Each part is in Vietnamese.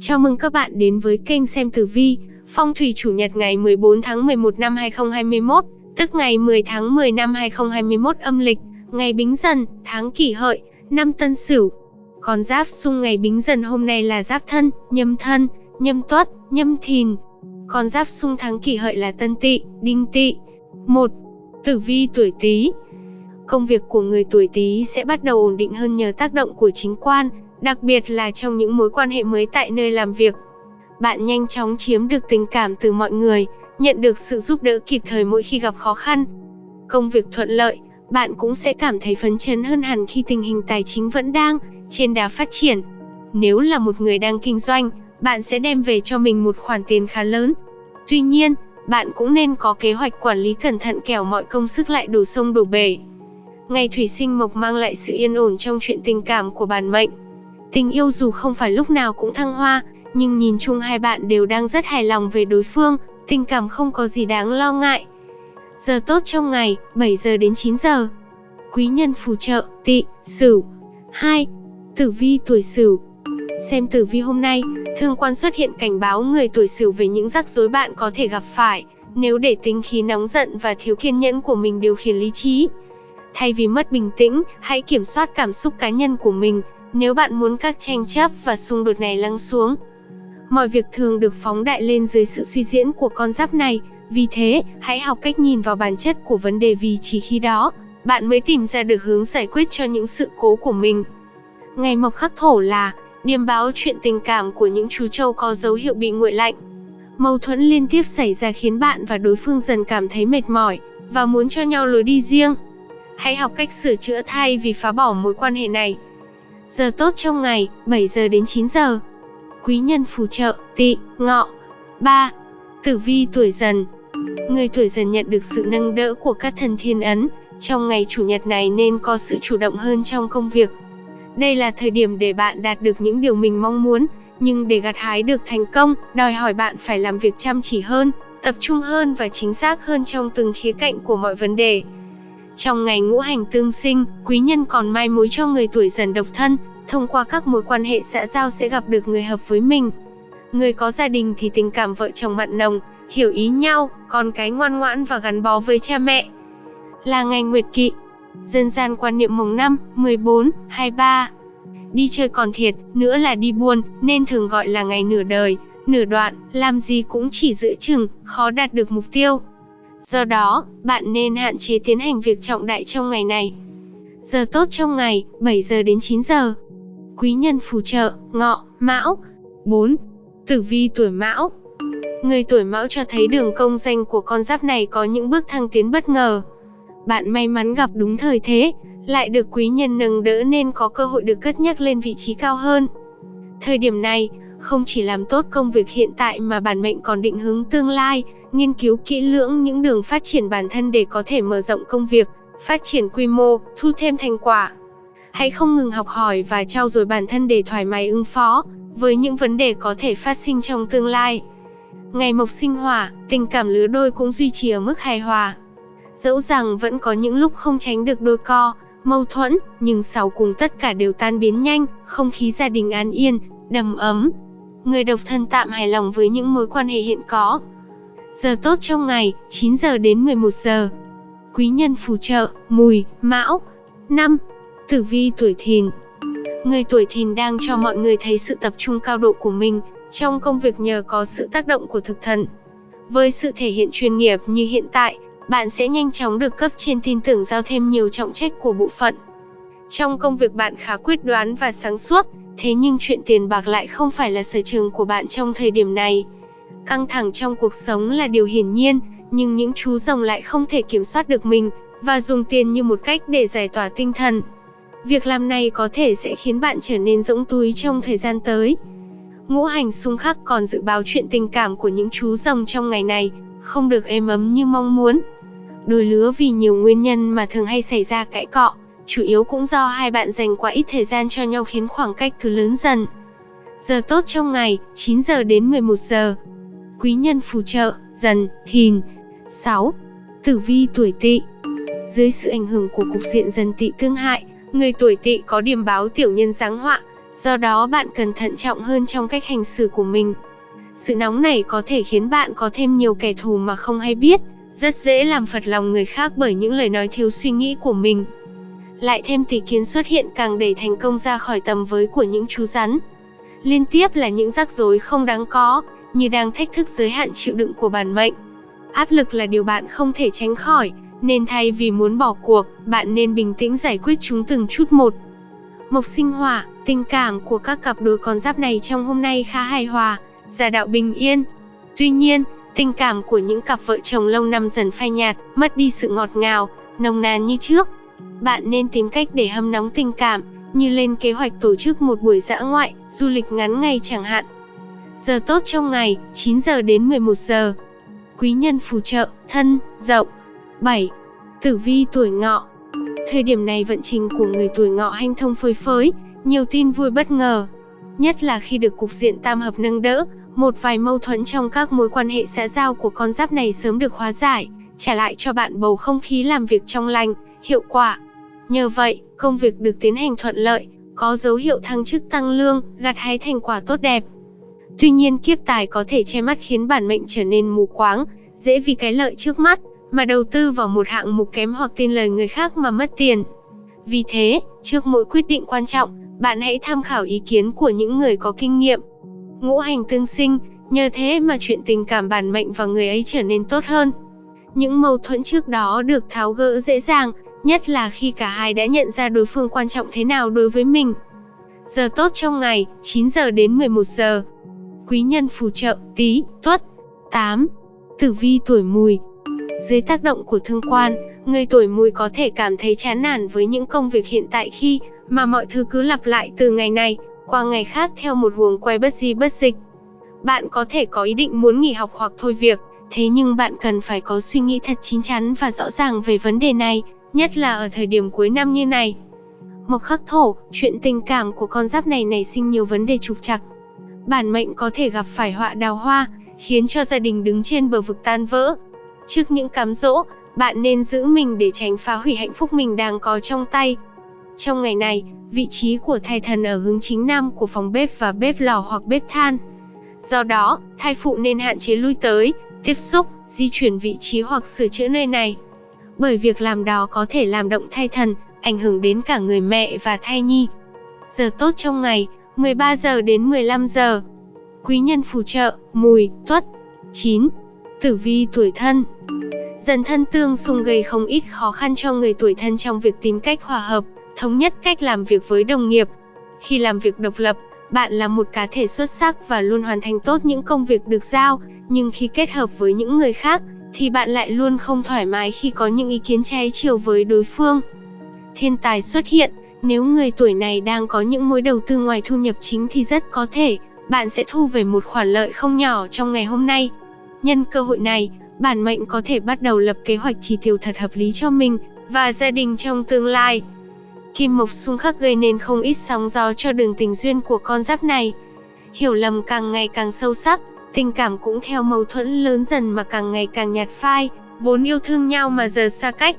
Chào mừng các bạn đến với kênh xem tử vi, phong thủy chủ nhật ngày 14 tháng 11 năm 2021, tức ngày 10 tháng 10 năm 2021 âm lịch, ngày Bính Dần, tháng Kỷ Hợi, năm Tân Sửu. Còn giáp xung ngày Bính Dần hôm nay là Giáp Thân, Nhâm Thân, Nhâm Tuất, Nhâm Thìn. Còn giáp xung tháng Kỷ Hợi là Tân Tỵ, Đinh Tỵ. 1. Tử vi tuổi Tý. Công việc của người tuổi Tý sẽ bắt đầu ổn định hơn nhờ tác động của chính quan, đặc biệt là trong những mối quan hệ mới tại nơi làm việc. Bạn nhanh chóng chiếm được tình cảm từ mọi người, nhận được sự giúp đỡ kịp thời mỗi khi gặp khó khăn. Công việc thuận lợi, bạn cũng sẽ cảm thấy phấn chấn hơn hẳn khi tình hình tài chính vẫn đang trên đà phát triển. Nếu là một người đang kinh doanh, bạn sẽ đem về cho mình một khoản tiền khá lớn. Tuy nhiên, bạn cũng nên có kế hoạch quản lý cẩn thận kẻo mọi công sức lại đổ sông đổ bể. Ngày thủy sinh mộc mang lại sự yên ổn trong chuyện tình cảm của bản mệnh. Tình yêu dù không phải lúc nào cũng thăng hoa, nhưng nhìn chung hai bạn đều đang rất hài lòng về đối phương, tình cảm không có gì đáng lo ngại. Giờ tốt trong ngày, 7 giờ đến 9 giờ. Quý nhân phù trợ, Tị sửu. 2. Tử vi tuổi sửu. Xem tử vi hôm nay, thương quan xuất hiện cảnh báo người tuổi sửu về những rắc rối bạn có thể gặp phải, nếu để tính khí nóng giận và thiếu kiên nhẫn của mình điều khiển lý trí. Thay vì mất bình tĩnh, hãy kiểm soát cảm xúc cá nhân của mình, nếu bạn muốn các tranh chấp và xung đột này lắng xuống. Mọi việc thường được phóng đại lên dưới sự suy diễn của con giáp này, vì thế, hãy học cách nhìn vào bản chất của vấn đề vì chỉ khi đó, bạn mới tìm ra được hướng giải quyết cho những sự cố của mình. Ngày mộc khắc thổ là điềm báo chuyện tình cảm của những chú trâu có dấu hiệu bị nguội lạnh. Mâu thuẫn liên tiếp xảy ra khiến bạn và đối phương dần cảm thấy mệt mỏi và muốn cho nhau lối đi riêng. Hãy học cách sửa chữa thay vì phá bỏ mối quan hệ này. Giờ tốt trong ngày, 7 giờ đến 9 giờ. Quý nhân phù trợ, tỵ, ngọ. 3. Tử vi tuổi dần Người tuổi dần nhận được sự nâng đỡ của các thần thiên ấn, trong ngày chủ nhật này nên có sự chủ động hơn trong công việc. Đây là thời điểm để bạn đạt được những điều mình mong muốn, nhưng để gặt hái được thành công, đòi hỏi bạn phải làm việc chăm chỉ hơn, tập trung hơn và chính xác hơn trong từng khía cạnh của mọi vấn đề. Trong ngày ngũ hành tương sinh, quý nhân còn mai mối cho người tuổi dần độc thân, thông qua các mối quan hệ xã giao sẽ gặp được người hợp với mình. Người có gia đình thì tình cảm vợ chồng mặn nồng, hiểu ý nhau, con cái ngoan ngoãn và gắn bó với cha mẹ. Là ngày nguyệt kỵ, dân gian quan niệm mùng 5, 14, 23. Đi chơi còn thiệt, nữa là đi buôn, nên thường gọi là ngày nửa đời, nửa đoạn, làm gì cũng chỉ giữ chừng, khó đạt được mục tiêu. Do đó, bạn nên hạn chế tiến hành việc trọng đại trong ngày này. Giờ tốt trong ngày, 7 giờ đến 9 giờ. Quý nhân phù trợ, ngọ, mão. 4. Tử vi tuổi mão Người tuổi mão cho thấy đường công danh của con giáp này có những bước thăng tiến bất ngờ. Bạn may mắn gặp đúng thời thế, lại được quý nhân nâng đỡ nên có cơ hội được cất nhắc lên vị trí cao hơn. Thời điểm này, không chỉ làm tốt công việc hiện tại mà bản mệnh còn định hướng tương lai, nghiên cứu kỹ lưỡng những đường phát triển bản thân để có thể mở rộng công việc, phát triển quy mô, thu thêm thành quả. Hãy không ngừng học hỏi và trau dồi bản thân để thoải mái ứng phó với những vấn đề có thể phát sinh trong tương lai. Ngày mộc sinh hỏa, tình cảm lứa đôi cũng duy trì ở mức hài hòa. Dẫu rằng vẫn có những lúc không tránh được đôi co, mâu thuẫn, nhưng sau cùng tất cả đều tan biến nhanh, không khí gia đình an yên, đầm ấm. Người độc thân tạm hài lòng với những mối quan hệ hiện có. Giờ tốt trong ngày, 9 giờ đến 11 giờ. Quý nhân phù trợ, mùi, mão. 5. Tử vi tuổi thìn Người tuổi thìn đang cho mọi người thấy sự tập trung cao độ của mình trong công việc nhờ có sự tác động của thực thần. Với sự thể hiện chuyên nghiệp như hiện tại, bạn sẽ nhanh chóng được cấp trên tin tưởng giao thêm nhiều trọng trách của bộ phận. Trong công việc bạn khá quyết đoán và sáng suốt, thế nhưng chuyện tiền bạc lại không phải là sở trường của bạn trong thời điểm này. Căng thẳng trong cuộc sống là điều hiển nhiên, nhưng những chú rồng lại không thể kiểm soát được mình và dùng tiền như một cách để giải tỏa tinh thần. Việc làm này có thể sẽ khiến bạn trở nên rỗng túi trong thời gian tới. Ngũ hành xung khắc còn dự báo chuyện tình cảm của những chú rồng trong ngày này, không được êm ấm như mong muốn. Đôi lứa vì nhiều nguyên nhân mà thường hay xảy ra cãi cọ, chủ yếu cũng do hai bạn dành quá ít thời gian cho nhau khiến khoảng cách cứ lớn dần. Giờ tốt trong ngày, 9 giờ đến 11 giờ. Quý nhân phù trợ, dần, thìn. 6. Tử vi tuổi tỵ Dưới sự ảnh hưởng của cục diện dần tỵ tương hại, người tuổi tỵ có điểm báo tiểu nhân giáng họa, Do đó bạn cần thận trọng hơn trong cách hành xử của mình. Sự nóng này có thể khiến bạn có thêm nhiều kẻ thù mà không hay biết, rất dễ làm phật lòng người khác bởi những lời nói thiếu suy nghĩ của mình. Lại thêm tỷ kiến xuất hiện càng đẩy thành công ra khỏi tầm với của những chú rắn. Liên tiếp là những rắc rối không đáng có, như đang thách thức giới hạn chịu đựng của bản mệnh. Áp lực là điều bạn không thể tránh khỏi, nên thay vì muốn bỏ cuộc, bạn nên bình tĩnh giải quyết chúng từng chút một. Mộc sinh hỏa, tình cảm của các cặp đôi con giáp này trong hôm nay khá hài hòa, gia đạo bình yên. Tuy nhiên, tình cảm của những cặp vợ chồng lâu năm dần phai nhạt, mất đi sự ngọt ngào, nồng nàn như trước. Bạn nên tìm cách để hâm nóng tình cảm, như lên kế hoạch tổ chức một buổi dã ngoại, du lịch ngắn ngày chẳng hạn. Giờ tốt trong ngày, 9 giờ đến 11 giờ. Quý nhân phù trợ, thân, dậu. 7. Tử vi tuổi ngọ Thời điểm này vận trình của người tuổi ngọ hanh thông phơi phới, nhiều tin vui bất ngờ. Nhất là khi được cục diện tam hợp nâng đỡ, một vài mâu thuẫn trong các mối quan hệ xã giao của con giáp này sớm được hóa giải, trả lại cho bạn bầu không khí làm việc trong lành, hiệu quả. Nhờ vậy, công việc được tiến hành thuận lợi, có dấu hiệu thăng chức tăng lương, gặt hái thành quả tốt đẹp. Tuy nhiên kiếp tài có thể che mắt khiến bản mệnh trở nên mù quáng, dễ vì cái lợi trước mắt, mà đầu tư vào một hạng mục kém hoặc tin lời người khác mà mất tiền. Vì thế, trước mỗi quyết định quan trọng, bạn hãy tham khảo ý kiến của những người có kinh nghiệm. Ngũ hành tương sinh, nhờ thế mà chuyện tình cảm bản mệnh và người ấy trở nên tốt hơn. Những mâu thuẫn trước đó được tháo gỡ dễ dàng, nhất là khi cả hai đã nhận ra đối phương quan trọng thế nào đối với mình. Giờ tốt trong ngày, 9 giờ đến 11 giờ. Quý nhân phù trợ, tí, tuất. 8. Tử vi tuổi mùi, dưới tác động của thương quan, người tuổi mùi có thể cảm thấy chán nản với những công việc hiện tại khi mà mọi thứ cứ lặp lại từ ngày này qua ngày khác theo một huồng quay bất di bất dịch. Bạn có thể có ý định muốn nghỉ học hoặc thôi việc, thế nhưng bạn cần phải có suy nghĩ thật chín chắn và rõ ràng về vấn đề này, nhất là ở thời điểm cuối năm như này. Mộc khắc thổ, chuyện tình cảm của con giáp này nảy sinh nhiều vấn đề trục trặc. Bản mệnh có thể gặp phải họa đào hoa, khiến cho gia đình đứng trên bờ vực tan vỡ, Trước những cám dỗ, bạn nên giữ mình để tránh phá hủy hạnh phúc mình đang có trong tay. Trong ngày này, vị trí của thai thần ở hướng chính nam của phòng bếp và bếp lò hoặc bếp than. Do đó, thai phụ nên hạn chế lui tới, tiếp xúc, di chuyển vị trí hoặc sửa chữa nơi này. Bởi việc làm đó có thể làm động thai thần, ảnh hưởng đến cả người mẹ và thai nhi. Giờ tốt trong ngày, 13 giờ đến 15 giờ. Quý nhân phù trợ, mùi, tuất. 9. Tử vi tuổi thân Dần thân tương xung gây không ít khó khăn cho người tuổi thân trong việc tìm cách hòa hợp, thống nhất cách làm việc với đồng nghiệp. Khi làm việc độc lập, bạn là một cá thể xuất sắc và luôn hoàn thành tốt những công việc được giao, nhưng khi kết hợp với những người khác, thì bạn lại luôn không thoải mái khi có những ý kiến trái chiều với đối phương. Thiên tài xuất hiện, nếu người tuổi này đang có những mối đầu tư ngoài thu nhập chính thì rất có thể, bạn sẽ thu về một khoản lợi không nhỏ trong ngày hôm nay. Nhân cơ hội này, bản mệnh có thể bắt đầu lập kế hoạch chi tiêu thật hợp lý cho mình và gia đình trong tương lai. Kim mộc xung khắc gây nên không ít sóng gió cho đường tình duyên của con giáp này. Hiểu lầm càng ngày càng sâu sắc, tình cảm cũng theo mâu thuẫn lớn dần mà càng ngày càng nhạt phai, vốn yêu thương nhau mà giờ xa cách.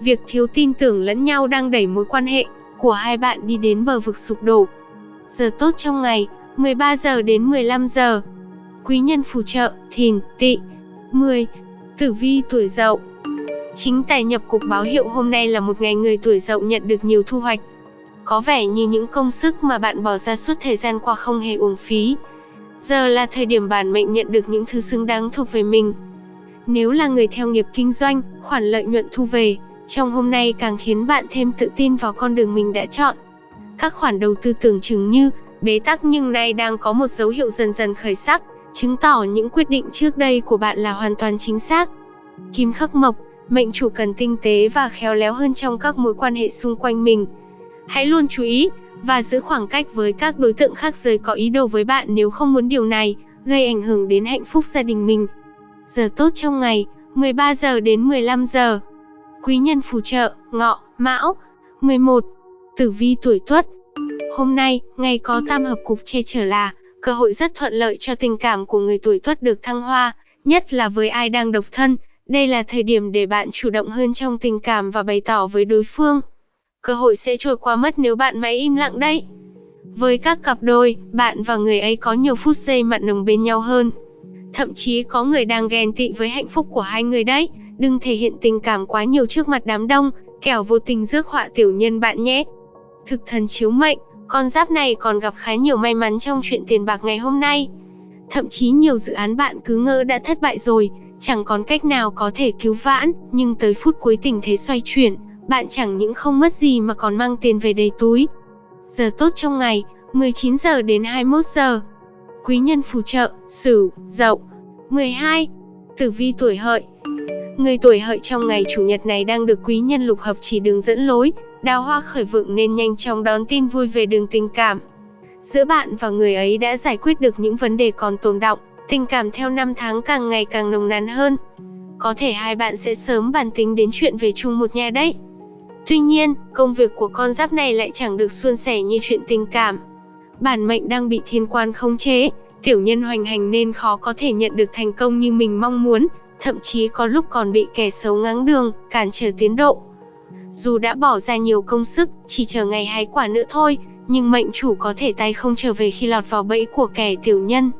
Việc thiếu tin tưởng lẫn nhau đang đẩy mối quan hệ của hai bạn đi đến bờ vực sụp đổ. Giờ tốt trong ngày, 13 giờ đến 15 giờ. Quý nhân phù trợ, thìn, tỵ. 10. Tử vi tuổi dậu Chính tài nhập cục báo hiệu hôm nay là một ngày người tuổi dậu nhận được nhiều thu hoạch. Có vẻ như những công sức mà bạn bỏ ra suốt thời gian qua không hề uổng phí. Giờ là thời điểm bản mệnh nhận được những thứ xứng đáng thuộc về mình. Nếu là người theo nghiệp kinh doanh, khoản lợi nhuận thu về, trong hôm nay càng khiến bạn thêm tự tin vào con đường mình đã chọn. Các khoản đầu tư tưởng chừng như bế tắc nhưng nay đang có một dấu hiệu dần dần khởi sắc chứng tỏ những quyết định trước đây của bạn là hoàn toàn chính xác. Kim khắc mộc, mệnh chủ cần tinh tế và khéo léo hơn trong các mối quan hệ xung quanh mình. Hãy luôn chú ý và giữ khoảng cách với các đối tượng khác giới có ý đồ với bạn nếu không muốn điều này gây ảnh hưởng đến hạnh phúc gia đình mình. Giờ tốt trong ngày, 13 giờ đến 15 giờ. Quý nhân phù trợ, ngọ, mão. 11. Tử vi tuổi tuất. Hôm nay, ngày có tam hợp cục che chở là Cơ hội rất thuận lợi cho tình cảm của người tuổi tuất được thăng hoa, nhất là với ai đang độc thân. Đây là thời điểm để bạn chủ động hơn trong tình cảm và bày tỏ với đối phương. Cơ hội sẽ trôi qua mất nếu bạn mãi im lặng đấy. Với các cặp đôi, bạn và người ấy có nhiều phút giây mặn nồng bên nhau hơn. Thậm chí có người đang ghen tị với hạnh phúc của hai người đấy. Đừng thể hiện tình cảm quá nhiều trước mặt đám đông, kẻo vô tình rước họa tiểu nhân bạn nhé. Thực thần chiếu mệnh, con giáp này còn gặp khá nhiều may mắn trong chuyện tiền bạc ngày hôm nay. Thậm chí nhiều dự án bạn cứ ngỡ đã thất bại rồi, chẳng còn cách nào có thể cứu vãn, nhưng tới phút cuối tình thế xoay chuyển, bạn chẳng những không mất gì mà còn mang tiền về đầy túi. Giờ tốt trong ngày, 19 giờ đến 21 giờ. Quý nhân phù trợ, Sửu, Dậu. 12. Tử vi tuổi Hợi. Người tuổi Hợi trong ngày chủ nhật này đang được quý nhân lục hợp chỉ đường dẫn lối, đào hoa khởi vượng nên nhanh chóng đón tin vui về đường tình cảm. Giữa bạn và người ấy đã giải quyết được những vấn đề còn tồn động, tình cảm theo năm tháng càng ngày càng nồng nàn hơn. Có thể hai bạn sẽ sớm bàn tính đến chuyện về chung một nhà đấy. Tuy nhiên, công việc của con giáp này lại chẳng được suôn sẻ như chuyện tình cảm. Bản mệnh đang bị thiên quan khống chế, tiểu nhân hoành hành nên khó có thể nhận được thành công như mình mong muốn, thậm chí có lúc còn bị kẻ xấu ngáng đường, cản trở tiến độ. Dù đã bỏ ra nhiều công sức, chỉ chờ ngày hái quả nữa thôi, nhưng mệnh chủ có thể tay không trở về khi lọt vào bẫy của kẻ tiểu nhân.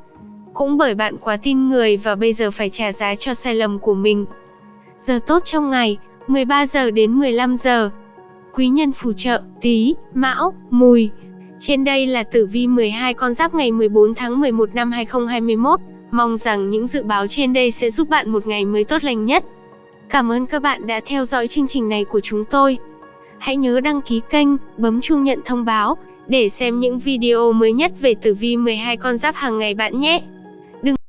Cũng bởi bạn quá tin người và bây giờ phải trả giá cho sai lầm của mình. Giờ tốt trong ngày, 13 giờ đến 15 giờ. Quý nhân phù trợ, tí, mão, mùi. Trên đây là tử vi 12 con giáp ngày 14 tháng 11 năm 2021. Mong rằng những dự báo trên đây sẽ giúp bạn một ngày mới tốt lành nhất. Cảm ơn các bạn đã theo dõi chương trình này của chúng tôi. Hãy nhớ đăng ký kênh, bấm chuông nhận thông báo để xem những video mới nhất về tử vi 12 con giáp hàng ngày bạn nhé.